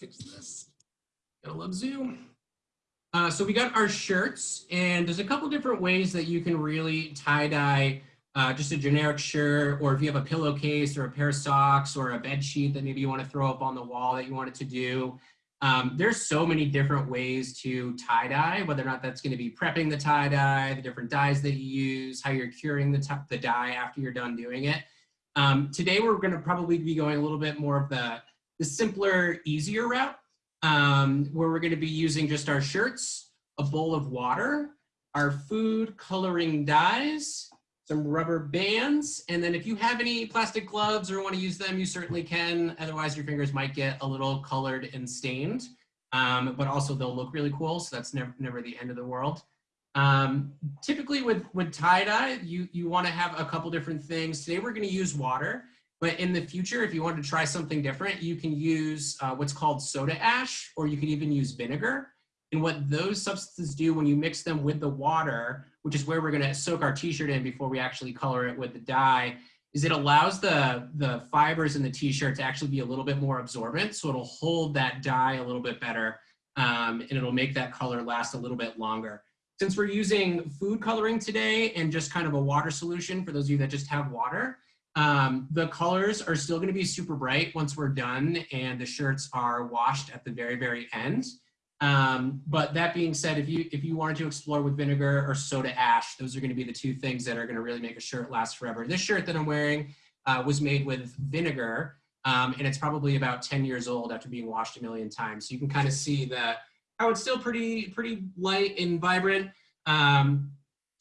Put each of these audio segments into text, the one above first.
fix this. Gotta love Zoom. Uh, so we got our shirts, and there's a couple different ways that you can really tie dye uh, just a generic shirt, or if you have a pillowcase or a pair of socks or a bed sheet that maybe you want to throw up on the wall that you want it to do. Um, there's so many different ways to tie dye, whether or not that's going to be prepping the tie dye, the different dyes that you use, how you're curing the, the dye after you're done doing it. Um, today we're going to probably be going a little bit more of the, the simpler, easier route um, where we're going to be using just our shirts, a bowl of water, our food coloring dyes, some rubber bands, and then if you have any plastic gloves or want to use them, you certainly can. Otherwise, your fingers might get a little colored and stained, um, but also they'll look really cool, so that's never, never the end of the world. Um, typically with, with tie-dye, you, you want to have a couple different things. Today we're going to use water. But in the future, if you want to try something different, you can use uh, what's called soda ash, or you can even use vinegar. And what those substances do when you mix them with the water, which is where we're going to soak our t-shirt in before we actually color it with the dye, is it allows the, the fibers in the t-shirt to actually be a little bit more absorbent. So it'll hold that dye a little bit better um, and it'll make that color last a little bit longer. Since we're using food coloring today and just kind of a water solution for those of you that just have water, um, the colors are still gonna be super bright once we're done and the shirts are washed at the very, very end. Um, but that being said, if you if you wanted to explore with vinegar or soda ash, those are gonna be the two things that are gonna really make a shirt last forever. This shirt that I'm wearing uh, was made with vinegar um, and it's probably about 10 years old after being washed a million times. So you can kind of see that how it's still pretty, pretty light and vibrant, um,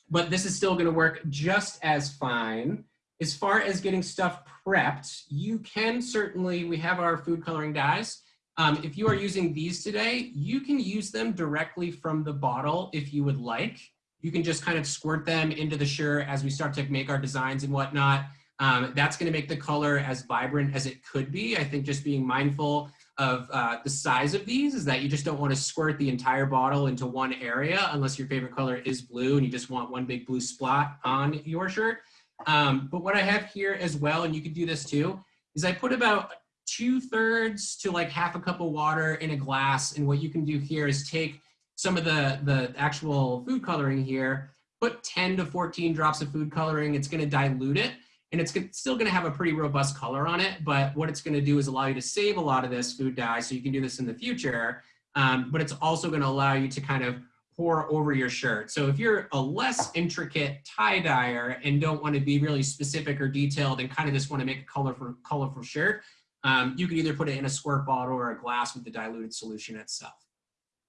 but this is still gonna work just as fine as far as getting stuff prepped, you can certainly, we have our food coloring dyes. Um, if you are using these today, you can use them directly from the bottle if you would like. You can just kind of squirt them into the shirt as we start to make our designs and whatnot. Um, that's gonna make the color as vibrant as it could be. I think just being mindful of uh, the size of these is that you just don't want to squirt the entire bottle into one area unless your favorite color is blue and you just want one big blue spot on your shirt. Um, but what I have here as well, and you can do this too, is I put about two thirds to like half a cup of water in a glass. And what you can do here is take some of the, the actual food coloring here, put 10 to 14 drops of food coloring. It's gonna dilute it and it's still gonna have a pretty robust color on it. But what it's gonna do is allow you to save a lot of this food dye so you can do this in the future. Um, but it's also gonna allow you to kind of pour over your shirt. So if you're a less intricate tie dyer and don't want to be really specific or detailed and kind of just want to make a colorful, colorful shirt, um, you can either put it in a squirt bottle or a glass with the diluted solution itself.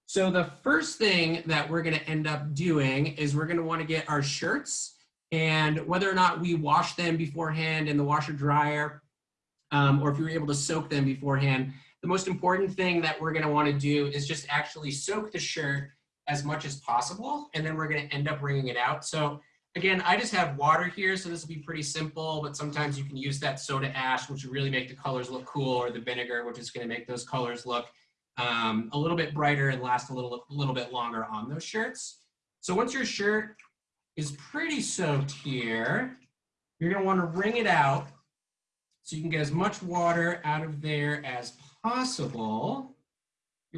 So the first thing that we're going to end up doing is we're going to want to get our shirts and whether or not we wash them beforehand in the washer dryer um, or if you were able to soak them beforehand, the most important thing that we're going to want to do is just actually soak the shirt as much as possible, and then we're gonna end up wringing it out. So again, I just have water here, so this will be pretty simple, but sometimes you can use that soda ash, which will really make the colors look cool, or the vinegar, which is gonna make those colors look um, a little bit brighter and last a little, a little bit longer on those shirts. So once your shirt is pretty soaked here, you're gonna wanna wring it out so you can get as much water out of there as possible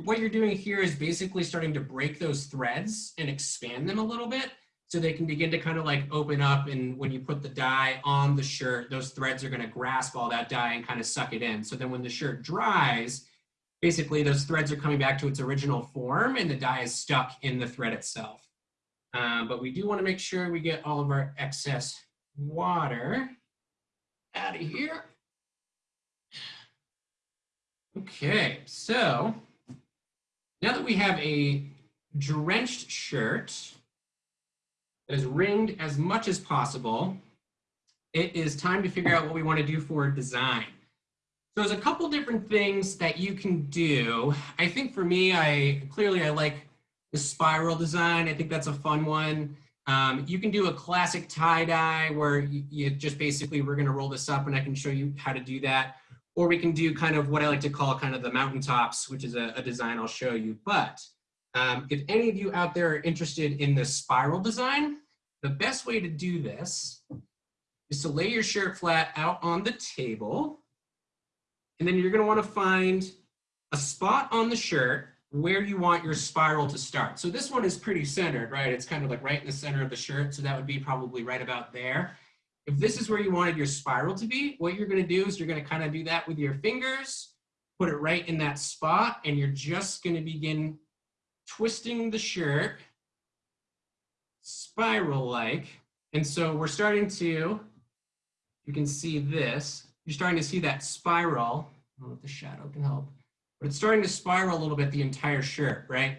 what you're doing here is basically starting to break those threads and expand them a little bit so they can begin to kind of like open up and when you put the dye on the shirt, those threads are gonna grasp all that dye and kind of suck it in. So then when the shirt dries, basically those threads are coming back to its original form and the dye is stuck in the thread itself. Um, but we do wanna make sure we get all of our excess water out of here. Okay, so now that we have a drenched shirt that is ringed as much as possible, it is time to figure out what we want to do for design. So there's a couple different things that you can do. I think for me, I clearly I like the spiral design. I think that's a fun one. Um, you can do a classic tie-dye where you, you, just basically, we're gonna roll this up and I can show you how to do that or we can do kind of what I like to call kind of the mountaintops, which is a, a design I'll show you. But um, if any of you out there are interested in the spiral design, the best way to do this is to lay your shirt flat out on the table. And then you're gonna wanna find a spot on the shirt where you want your spiral to start. So this one is pretty centered, right? It's kind of like right in the center of the shirt. So that would be probably right about there. If this is where you wanted your spiral to be, what you're gonna do is you're gonna kind of do that with your fingers, put it right in that spot, and you're just gonna begin twisting the shirt spiral-like. And so we're starting to, you can see this, you're starting to see that spiral. I don't know if the shadow can help, but it's starting to spiral a little bit the entire shirt, right?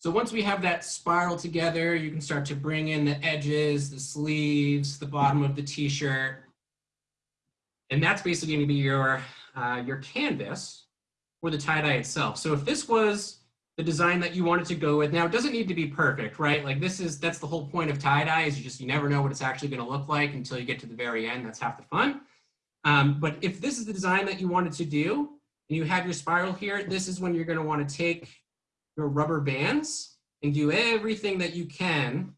So once we have that spiral together, you can start to bring in the edges, the sleeves, the bottom of the t-shirt. And that's basically gonna be your, uh, your canvas for the tie-dye itself. So if this was the design that you wanted to go with, now it doesn't need to be perfect, right? Like this is, that's the whole point of tie-dye is you just, you never know what it's actually gonna look like until you get to the very end. That's half the fun. Um, but if this is the design that you wanted to do, and you have your spiral here, this is when you're gonna wanna take your rubber bands and do everything that you can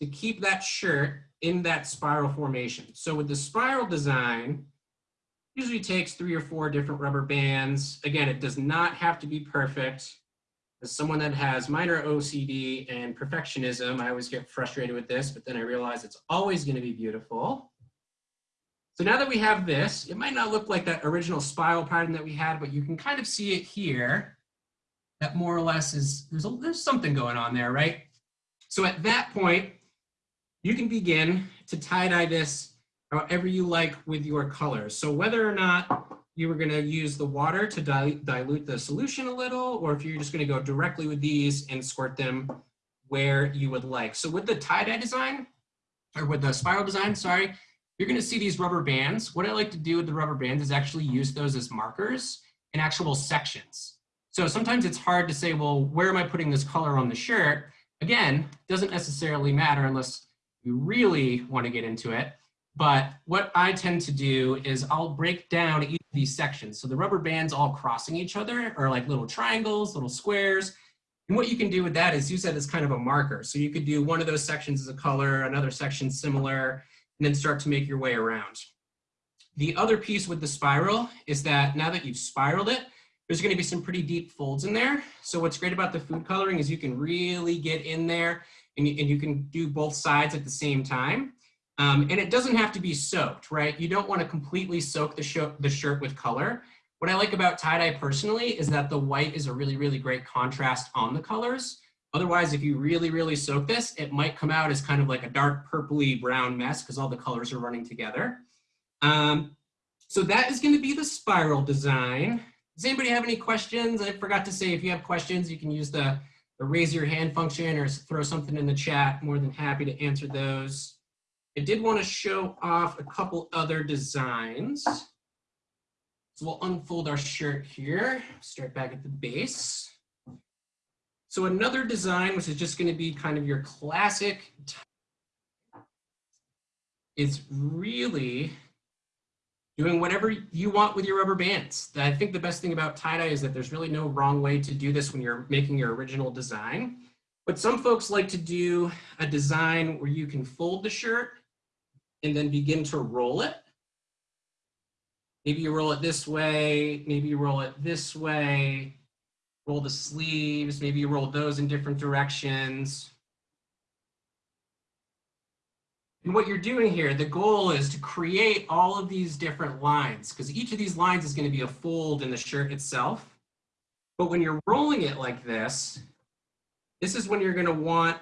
to keep that shirt in that spiral formation. So with the spiral design, usually takes three or four different rubber bands. Again, it does not have to be perfect. As someone that has minor OCD and perfectionism, I always get frustrated with this, but then I realize it's always gonna be beautiful. So now that we have this, it might not look like that original spiral pattern that we had, but you can kind of see it here that more or less is, there's, a, there's something going on there, right? So at that point, you can begin to tie-dye this however you like with your colors. So whether or not you were gonna use the water to dilute the solution a little, or if you're just gonna go directly with these and squirt them where you would like. So with the tie-dye design, or with the spiral design, sorry, you're gonna see these rubber bands. What I like to do with the rubber bands is actually use those as markers in actual sections. So sometimes it's hard to say, well, where am I putting this color on the shirt? Again, doesn't necessarily matter unless you really want to get into it. But what I tend to do is I'll break down each of these sections. So the rubber bands all crossing each other are like little triangles, little squares. And what you can do with that is use that as kind of a marker. So you could do one of those sections as a color, another section similar, and then start to make your way around. The other piece with the spiral is that now that you've spiraled it, there's gonna be some pretty deep folds in there. So what's great about the food coloring is you can really get in there and you, and you can do both sides at the same time. Um, and it doesn't have to be soaked, right? You don't wanna completely soak the, sh the shirt with color. What I like about tie-dye personally is that the white is a really, really great contrast on the colors. Otherwise, if you really, really soak this, it might come out as kind of like a dark purpley brown mess because all the colors are running together. Um, so that is gonna be the spiral design. Does anybody have any questions? I forgot to say, if you have questions, you can use the, the raise your hand function or throw something in the chat. More than happy to answer those. I did want to show off a couple other designs. So we'll unfold our shirt here, start back at the base. So another design, which is just going to be kind of your classic, is really doing whatever you want with your rubber bands. I think the best thing about tie-dye is that there's really no wrong way to do this when you're making your original design. But some folks like to do a design where you can fold the shirt and then begin to roll it. Maybe you roll it this way, maybe you roll it this way, roll the sleeves, maybe you roll those in different directions. And what you're doing here, the goal is to create all of these different lines because each of these lines is going to be a fold in the shirt itself. But when you're rolling it like this, this is when you're going to want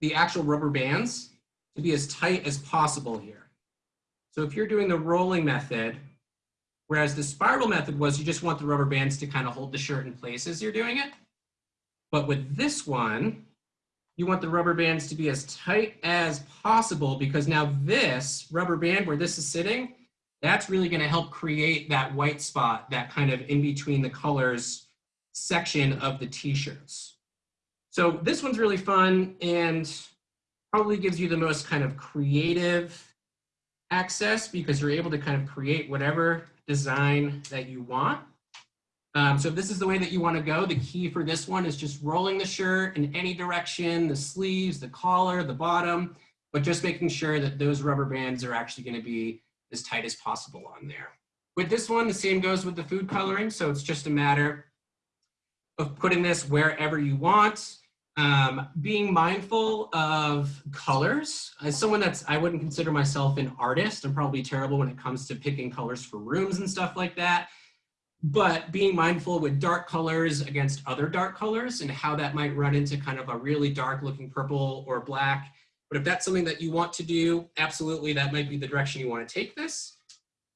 the actual rubber bands to be as tight as possible here. So if you're doing the rolling method, whereas the spiral method was you just want the rubber bands to kind of hold the shirt in place as you're doing it. But with this one, you want the rubber bands to be as tight as possible because now this rubber band where this is sitting, that's really gonna help create that white spot, that kind of in between the colors section of the t-shirts. So this one's really fun and probably gives you the most kind of creative access because you're able to kind of create whatever design that you want. Um, so if this is the way that you want to go, the key for this one is just rolling the shirt in any direction, the sleeves, the collar, the bottom, but just making sure that those rubber bands are actually going to be as tight as possible on there. With this one, the same goes with the food coloring. So it's just a matter of putting this wherever you want. Um, being mindful of colors. As someone that's, I wouldn't consider myself an artist. I'm probably terrible when it comes to picking colors for rooms and stuff like that. But being mindful with dark colors against other dark colors and how that might run into kind of a really dark looking purple or black. But if that's something that you want to do, absolutely that might be the direction you want to take this.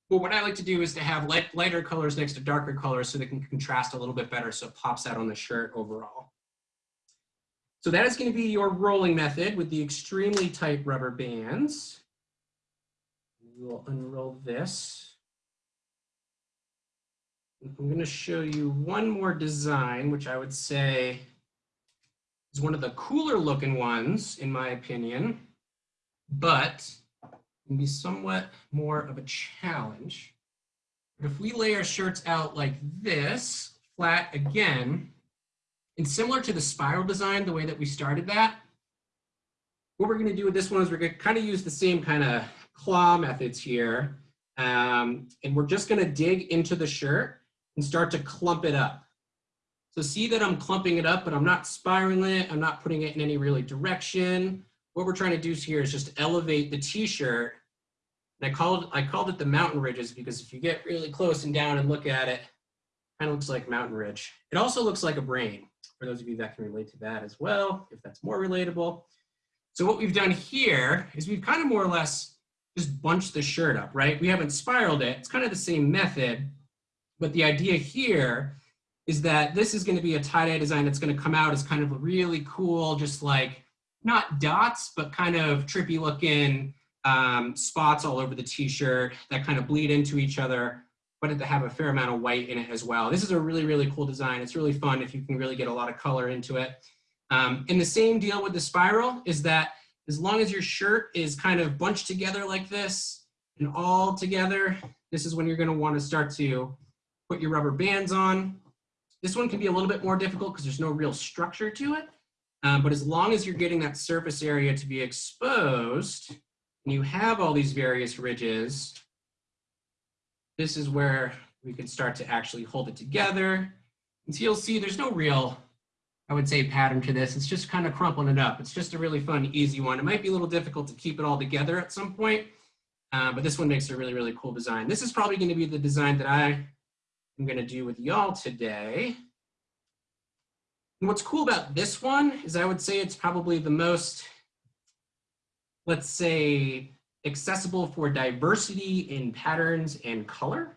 But what I like to do is to have light, lighter colors next to darker colors so they can contrast a little bit better so it pops out on the shirt overall. So that is going to be your rolling method with the extremely tight rubber bands. We will unroll this. I'm going to show you one more design, which I would say is one of the cooler looking ones, in my opinion, but can be somewhat more of a challenge. But if we lay our shirts out like this, flat again, and similar to the spiral design, the way that we started that, what we're going to do with this one is we're going to kind of use the same kind of claw methods here. Um, and we're just going to dig into the shirt and start to clump it up. So see that I'm clumping it up, but I'm not spiraling it. I'm not putting it in any really direction. What we're trying to do here is just elevate the t-shirt. And I called, I called it the mountain ridges because if you get really close and down and look at it, it kind of looks like mountain ridge. It also looks like a brain for those of you that can relate to that as well, if that's more relatable. So what we've done here is we've kind of more or less just bunched the shirt up, right? We haven't spiraled it. It's kind of the same method, but the idea here is that this is going to be a tie-dye design that's going to come out as kind of really cool, just like not dots, but kind of trippy looking um, spots all over the t-shirt that kind of bleed into each other but it have a fair amount of white in it as well. This is a really, really cool design. It's really fun if you can really get a lot of color into it. Um, and the same deal with the spiral is that as long as your shirt is kind of bunched together like this and all together, this is when you're gonna wanna start to put your rubber bands on. This one can be a little bit more difficult because there's no real structure to it. Um, but as long as you're getting that surface area to be exposed, and you have all these various ridges, this is where we can start to actually hold it together. And so you'll see there's no real, I would say, pattern to this. It's just kind of crumpling it up. It's just a really fun, easy one. It might be a little difficult to keep it all together at some point, uh, but this one makes a really, really cool design. This is probably going to be the design that I going to do with y'all today. And what's cool about this one is I would say it's probably the most, let's say, accessible for diversity in patterns and color.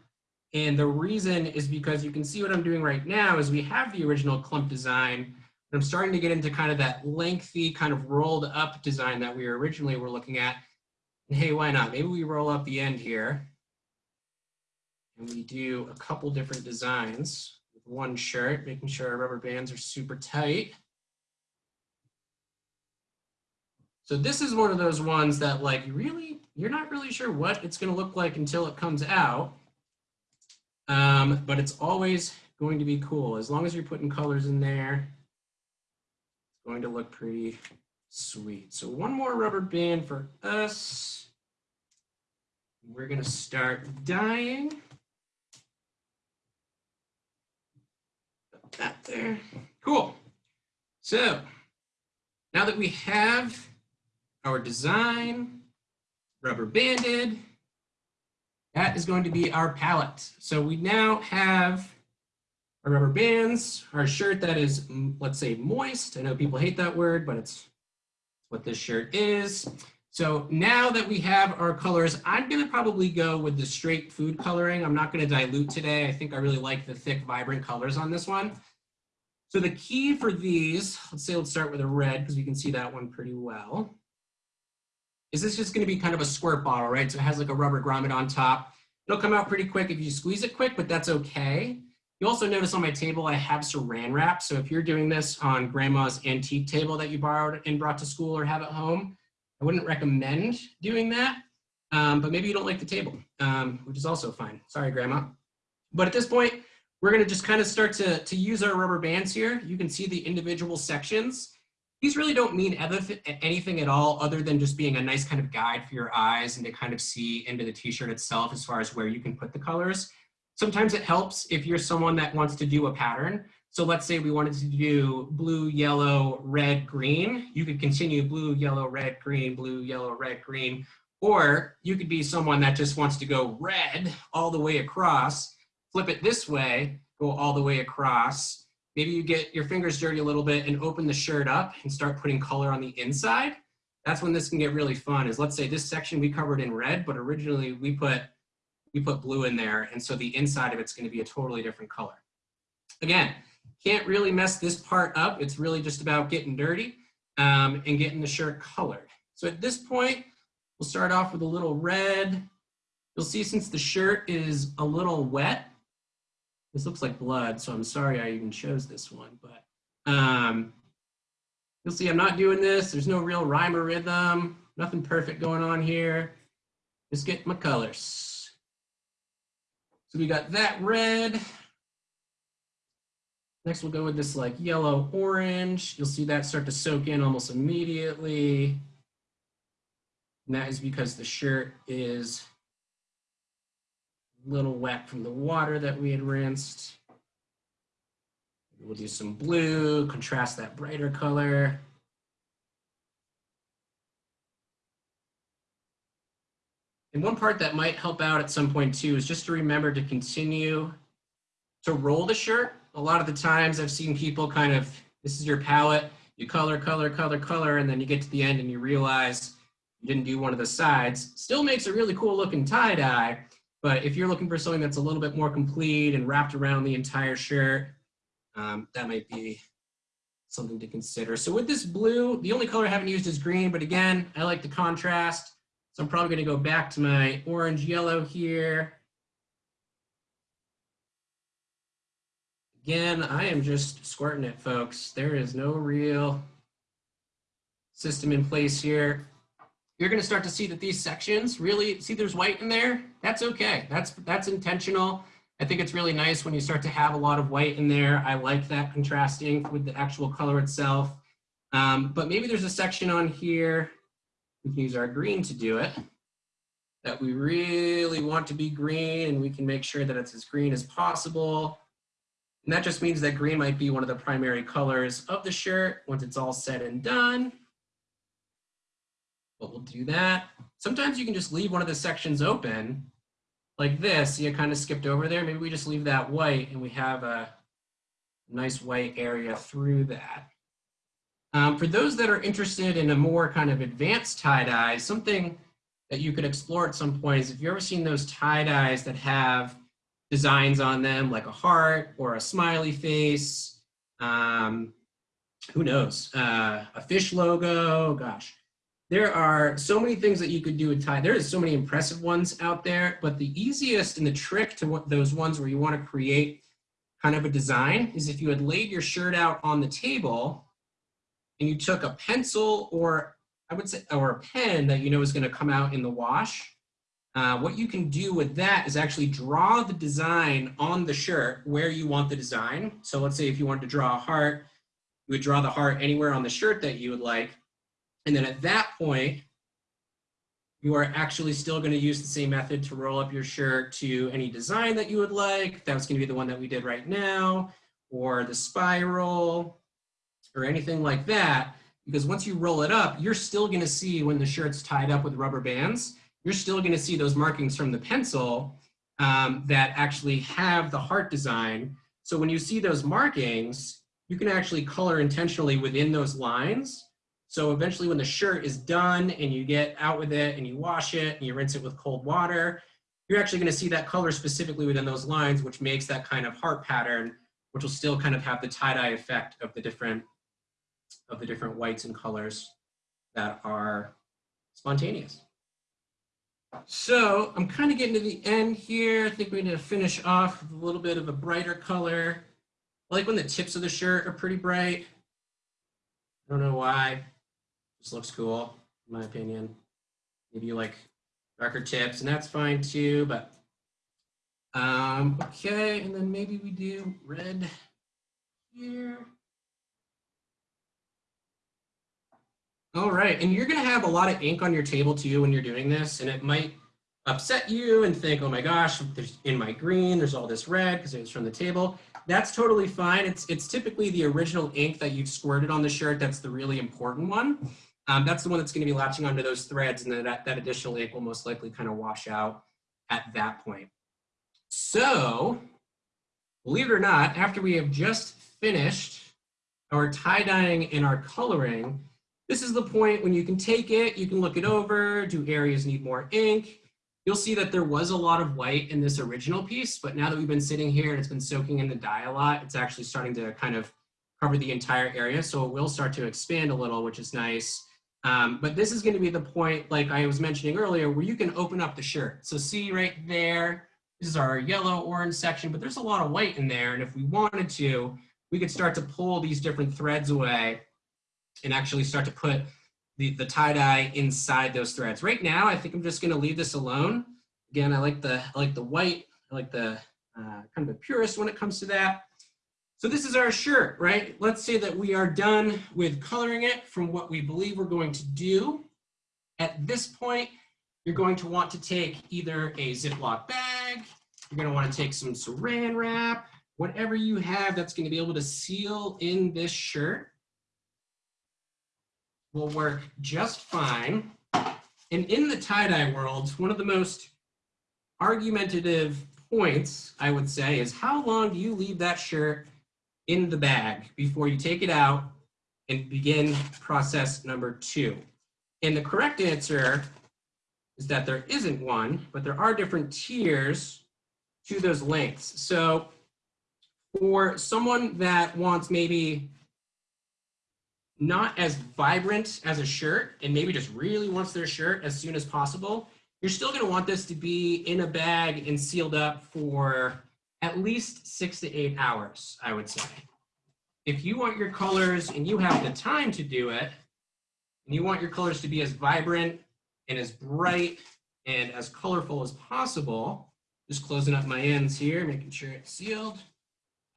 And the reason is because you can see what I'm doing right now is we have the original clump design. I'm starting to get into kind of that lengthy kind of rolled up design that we originally were looking at. And hey, why not? Maybe we roll up the end here. And we do a couple different designs with one shirt, making sure our rubber bands are super tight. So this is one of those ones that like really, you're not really sure what it's gonna look like until it comes out. Um, but it's always going to be cool. As long as you're putting colors in there, it's going to look pretty sweet. So one more rubber band for us. We're gonna start dyeing. That there. Cool. So now that we have our design, rubber banded. That is going to be our palette. So we now have our rubber bands, our shirt that is, let's say moist. I know people hate that word, but it's what this shirt is. So now that we have our colors, I'm gonna probably go with the straight food coloring. I'm not gonna dilute today. I think I really like the thick, vibrant colors on this one. So the key for these, let's say let's start with a red because we can see that one pretty well is this just to be kind of a squirt bottle, right? So it has like a rubber grommet on top. It'll come out pretty quick if you squeeze it quick, but that's okay. You also notice on my table, I have saran wrap. So if you're doing this on grandma's antique table that you borrowed and brought to school or have at home, I wouldn't recommend doing that. Um, but maybe you don't like the table, um, which is also fine. Sorry, grandma. But at this point, we're gonna just kind of start to, to use our rubber bands here. You can see the individual sections. These really don't mean anything at all other than just being a nice kind of guide for your eyes and to kind of see into the t-shirt itself as far as where you can put the colors. Sometimes it helps if you're someone that wants to do a pattern. So let's say we wanted to do blue, yellow, red, green. You could continue blue, yellow, red, green, blue, yellow, red, green. Or you could be someone that just wants to go red all the way across, flip it this way, go all the way across, Maybe you get your fingers dirty a little bit and open the shirt up and start putting color on the inside. That's when this can get really fun is let's say this section we covered in red, but originally we put, we put blue in there. And so the inside of it's gonna be a totally different color. Again, can't really mess this part up. It's really just about getting dirty um, and getting the shirt colored. So at this point, we'll start off with a little red. You'll see since the shirt is a little wet, this looks like blood, so I'm sorry I even chose this one, but um, you'll see I'm not doing this. There's no real rhyme or rhythm, nothing perfect going on here. Just get my colors. So we got that red. Next we'll go with this like yellow orange. You'll see that start to soak in almost immediately. And that is because the shirt is a little wet from the water that we had rinsed. We'll do some blue, contrast that brighter color. And one part that might help out at some point too is just to remember to continue to roll the shirt. A lot of the times I've seen people kind of, this is your palette, you color, color, color, color, and then you get to the end and you realize you didn't do one of the sides. Still makes a really cool looking tie-dye, but if you're looking for something that's a little bit more complete and wrapped around the entire shirt, um, that might be something to consider. So with this blue, the only color I haven't used is green, but again, I like the contrast. So I'm probably gonna go back to my orange yellow here. Again, I am just squirting it, folks. There is no real system in place here you're going to start to see that these sections really see there's white in there. That's okay. That's that's intentional. I think it's really nice when you start to have a lot of white in there. I like that contrasting with the actual color itself. Um, but maybe there's a section on here, we can use our green to do it, that we really want to be green and we can make sure that it's as green as possible. And that just means that green might be one of the primary colors of the shirt once it's all said and done but we'll do that. Sometimes you can just leave one of the sections open like this. See, I kind of skipped over there. Maybe we just leave that white and we have a nice white area through that. Um, for those that are interested in a more kind of advanced tie-dye, something that you could explore at some point is if you've ever seen those tie-dyes that have designs on them like a heart or a smiley face, um, who knows, uh, a fish logo, gosh, there are so many things that you could do with tie. There is so many impressive ones out there, but the easiest and the trick to what those ones where you want to create kind of a design is if you had laid your shirt out on the table and you took a pencil or I would say, or a pen that you know is going to come out in the wash. Uh, what you can do with that is actually draw the design on the shirt where you want the design. So let's say if you wanted to draw a heart, you would draw the heart anywhere on the shirt that you would like. And then at that point, you are actually still going to use the same method to roll up your shirt to any design that you would like. That's going to be the one that we did right now, or the spiral, or anything like that. Because once you roll it up, you're still going to see when the shirt's tied up with rubber bands, you're still going to see those markings from the pencil um, that actually have the heart design. So when you see those markings, you can actually color intentionally within those lines so eventually when the shirt is done and you get out with it and you wash it and you rinse it with cold water, you're actually gonna see that color specifically within those lines, which makes that kind of heart pattern, which will still kind of have the tie-dye effect of the different of the different whites and colors that are spontaneous. So I'm kind of getting to the end here. I think we need to finish off with a little bit of a brighter color. I like when the tips of the shirt are pretty bright. I don't know why. Just looks cool, in my opinion. Maybe you like darker tips, and that's fine too, but um, okay, and then maybe we do red here. Right, and you're gonna have a lot of ink on your table too when you're doing this, and it might upset you and think, oh my gosh, there's in my green, there's all this red because it was from the table. That's totally fine. It's, it's typically the original ink that you've squirted on the shirt that's the really important one. Um, that's the one that's gonna be latching onto those threads and that, that additional ink will most likely kind of wash out at that point. So, believe it or not, after we have just finished our tie-dyeing and our coloring, this is the point when you can take it, you can look it over, do areas need more ink. You'll see that there was a lot of white in this original piece, but now that we've been sitting here and it's been soaking in the dye a lot, it's actually starting to kind of cover the entire area. So it will start to expand a little, which is nice. Um, but this is gonna be the point, like I was mentioning earlier, where you can open up the shirt. So see right there, this is our yellow orange section, but there's a lot of white in there. And if we wanted to, we could start to pull these different threads away and actually start to put the, the tie-dye inside those threads. Right now, I think I'm just gonna leave this alone. Again, I like the, I like the white, I like the uh, kind of a purist when it comes to that. So this is our shirt, right? Let's say that we are done with coloring it from what we believe we're going to do. At this point, you're going to want to take either a Ziploc bag, you're gonna wanna take some saran wrap, whatever you have that's gonna be able to seal in this shirt will work just fine. And in the tie-dye world, one of the most argumentative points, I would say, is how long do you leave that shirt in the bag before you take it out and begin process number two? And the correct answer is that there isn't one, but there are different tiers to those lengths. So for someone that wants maybe not as vibrant as a shirt and maybe just really wants their shirt as soon as possible, you're still gonna want this to be in a bag and sealed up for at least six to eight hours, I would say. If you want your colors and you have the time to do it, and you want your colors to be as vibrant and as bright and as colorful as possible, just closing up my ends here, making sure it's sealed.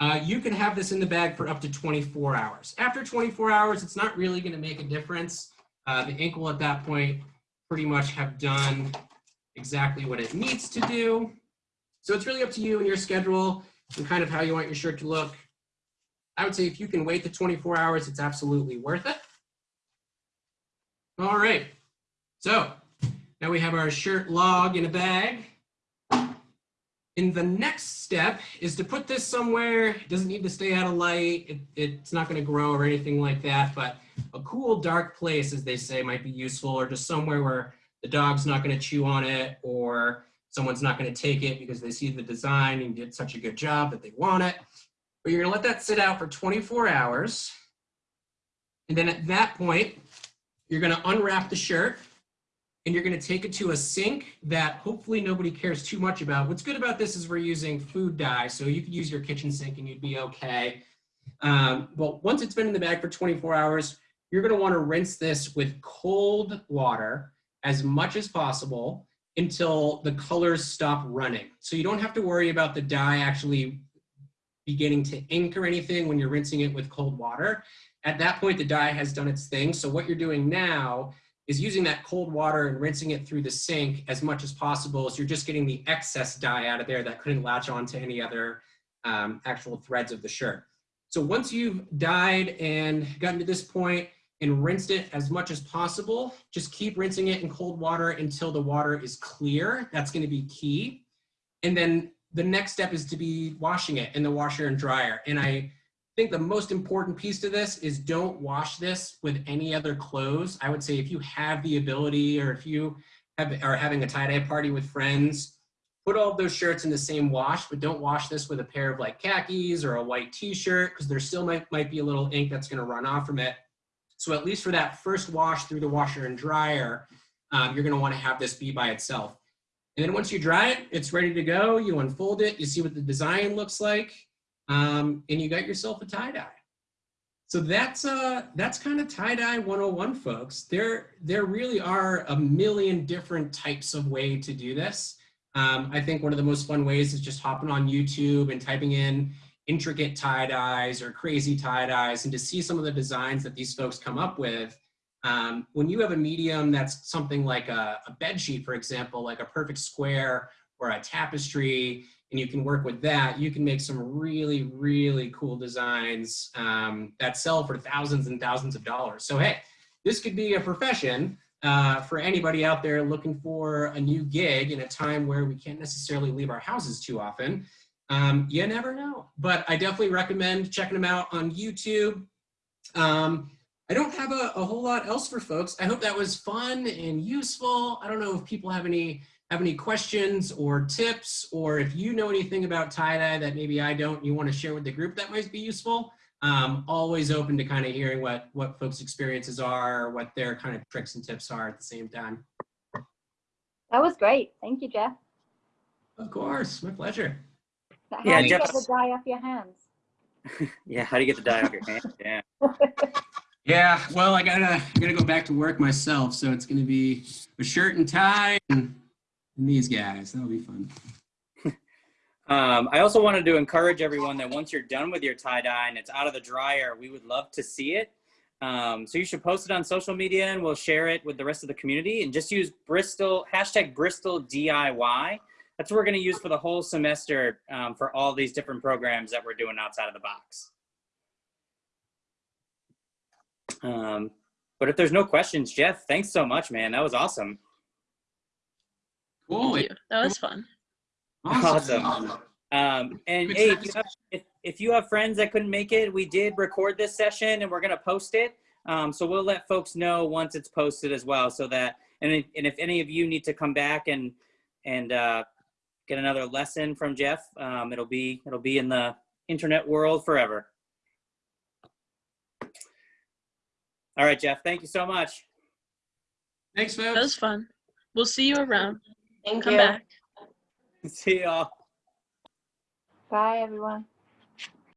Uh, you can have this in the bag for up to 24 hours. After 24 hours, it's not really gonna make a difference. Uh, the ink will at that point pretty much have done exactly what it needs to do. So it's really up to you and your schedule and kind of how you want your shirt to look. I would say if you can wait the 24 hours, it's absolutely worth it. All right, so now we have our shirt log in a bag. And the next step is to put this somewhere. It doesn't need to stay out of light. It, it's not going to grow or anything like that. But a cool dark place, as they say, might be useful or just somewhere where the dog's not going to chew on it or someone's not going to take it because they see the design and did such a good job that they want it. But you're going to let that sit out for 24 hours. And then at that point, you're going to unwrap the shirt and you're going to take it to a sink that hopefully nobody cares too much about. What's good about this is we're using food dye, so you could use your kitchen sink and you'd be okay. Um, but once it's been in the bag for 24 hours, you're going to want to rinse this with cold water as much as possible until the colors stop running. So you don't have to worry about the dye actually beginning to ink or anything when you're rinsing it with cold water. At that point, the dye has done its thing. So what you're doing now is using that cold water and rinsing it through the sink as much as possible so you're just getting the excess dye out of there that couldn't latch on to any other um, actual threads of the shirt. So once you've dyed and gotten to this point and rinsed it as much as possible, just keep rinsing it in cold water until the water is clear. That's gonna be key. And then the next step is to be washing it in the washer and dryer. And I I think the most important piece to this is don't wash this with any other clothes. I would say if you have the ability or if you have, are having a tie-dye party with friends, put all those shirts in the same wash, but don't wash this with a pair of like khakis or a white t-shirt because there still might, might be a little ink that's gonna run off from it. So at least for that first wash through the washer and dryer, um, you're gonna wanna have this be by itself. And then once you dry it, it's ready to go. You unfold it, you see what the design looks like um, and you got yourself a tie-dye. So that's uh that's kind of tie-dye 101 folks. There there really are a million different types of way to do this. Um, I think one of the most fun ways is just hopping on YouTube and typing in intricate tie-dyes or crazy tie-dyes and to see some of the designs that these folks come up with. Um, when you have a medium that's something like a, a bed sheet, for example, like a perfect square or a tapestry, and you can work with that, you can make some really, really cool designs um, that sell for thousands and thousands of dollars. So hey, this could be a profession uh, for anybody out there looking for a new gig in a time where we can't necessarily leave our houses too often. Um, you never know, but I definitely recommend checking them out on YouTube. Um, I don't have a, a whole lot else for folks. I hope that was fun and useful. I don't know if people have any have any questions or tips, or if you know anything about tie-dye that maybe I don't, you want to share with the group that might be useful. Um, always open to kind of hearing what what folks' experiences are, what their kind of tricks and tips are at the same time. That was great. Thank you, Jeff. Of course, my pleasure. How Yeah, do you get the dye off your hands? Yeah, how do you get the dye off your hands? Yeah. Yeah, well, I gotta I gotta go back to work myself, so it's gonna be a shirt and tie and, and these guys. That'll be fun. Um, I also wanted to encourage everyone that once you're done with your tie dye and it's out of the dryer, we would love to see it. Um, so you should post it on social media and we'll share it with the rest of the community and just use Bristol, hashtag Bristol DIY. That's what we're going to use for the whole semester um, for all these different programs that we're doing outside of the box. Um, but if there's no questions, Jeff, thanks so much, man. That was awesome. Cool. Thank you. That was fun. Awesome. Um, and hey, if you, have, if, if you have friends that couldn't make it, we did record this session and we're going to post it. Um, so we'll let folks know once it's posted as well. So that, and if, and if any of you need to come back and, and, uh, get another lesson from Jeff, um, it'll be, it'll be in the internet world forever. All right, Jeff, thank you so much. Thanks, That was fun. We'll see you around. Thank Come you. back. See y'all. Bye, everyone.